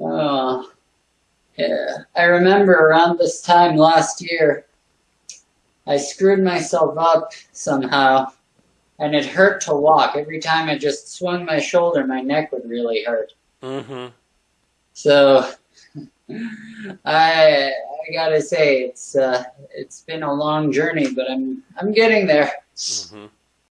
Oh, yeah. I remember around this time last year, I screwed myself up somehow, and it hurt to walk. Every time I just swung my shoulder, my neck would really hurt. Mm-hmm. So, I I gotta say it's uh, it's been a long journey, but I'm I'm getting there. Mm-hmm.